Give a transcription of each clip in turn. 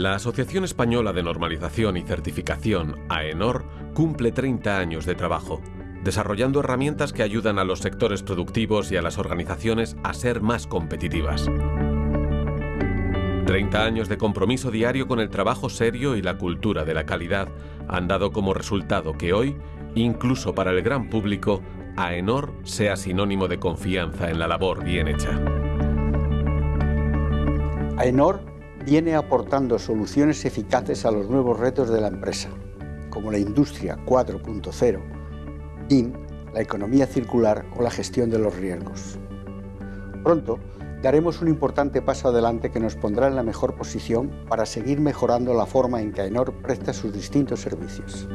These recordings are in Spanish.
La Asociación Española de Normalización y Certificación, AENOR, cumple 30 años de trabajo, desarrollando herramientas que ayudan a los sectores productivos y a las organizaciones a ser más competitivas. 30 años de compromiso diario con el trabajo serio y la cultura de la calidad han dado como resultado que hoy, incluso para el gran público, AENOR sea sinónimo de confianza en la labor bien hecha. AENOR viene aportando soluciones eficaces a los nuevos retos de la empresa, como la industria 4.0, BIM, la economía circular o la gestión de los riesgos. Pronto daremos un importante paso adelante que nos pondrá en la mejor posición para seguir mejorando la forma en que AENOR presta sus distintos servicios.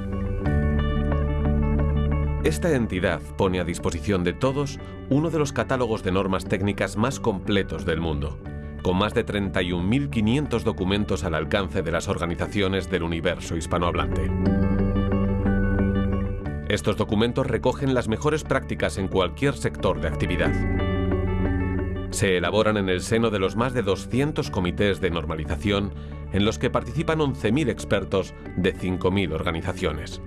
Esta entidad pone a disposición de todos uno de los catálogos de normas técnicas más completos del mundo, con más de 31.500 documentos al alcance de las organizaciones del universo hispanohablante. Estos documentos recogen las mejores prácticas en cualquier sector de actividad. Se elaboran en el seno de los más de 200 comités de normalización en los que participan 11.000 expertos de 5.000 organizaciones.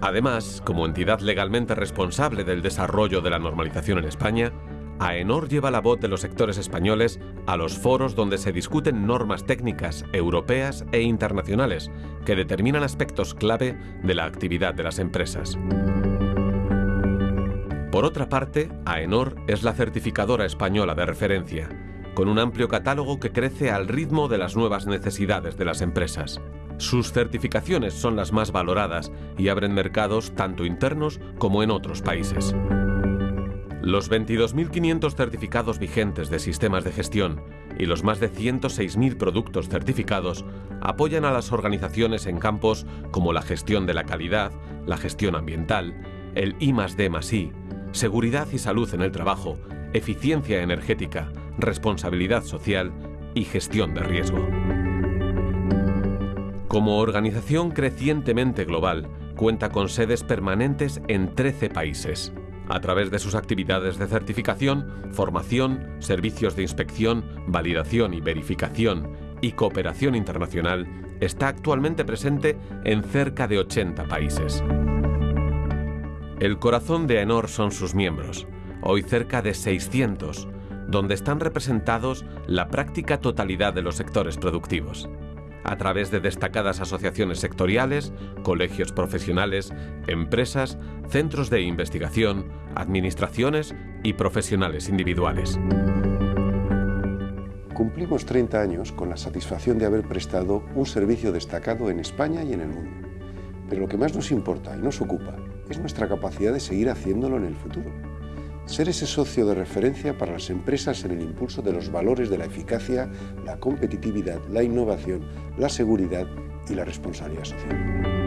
Además, como entidad legalmente responsable del desarrollo de la normalización en España, AENOR lleva la voz de los sectores españoles a los foros donde se discuten normas técnicas europeas e internacionales que determinan aspectos clave de la actividad de las empresas. Por otra parte, AENOR es la certificadora española de referencia, con un amplio catálogo que crece al ritmo de las nuevas necesidades de las empresas. Sus certificaciones son las más valoradas y abren mercados tanto internos como en otros países. Los 22.500 certificados vigentes de sistemas de gestión y los más de 106.000 productos certificados apoyan a las organizaciones en campos como la gestión de la calidad, la gestión ambiental, el I D I, seguridad y salud en el trabajo, eficiencia energética, responsabilidad social y gestión de riesgo. Como organización crecientemente global, cuenta con sedes permanentes en 13 países a través de sus actividades de certificación, formación, servicios de inspección, validación y verificación y cooperación internacional, está actualmente presente en cerca de 80 países. El corazón de AENOR son sus miembros, hoy cerca de 600, donde están representados la práctica totalidad de los sectores productivos a través de destacadas asociaciones sectoriales, colegios profesionales, empresas, centros de investigación, administraciones y profesionales individuales. Cumplimos 30 años con la satisfacción de haber prestado un servicio destacado en España y en el mundo. Pero lo que más nos importa y nos ocupa es nuestra capacidad de seguir haciéndolo en el futuro ser ese socio de referencia para las empresas en el impulso de los valores de la eficacia, la competitividad, la innovación, la seguridad y la responsabilidad social.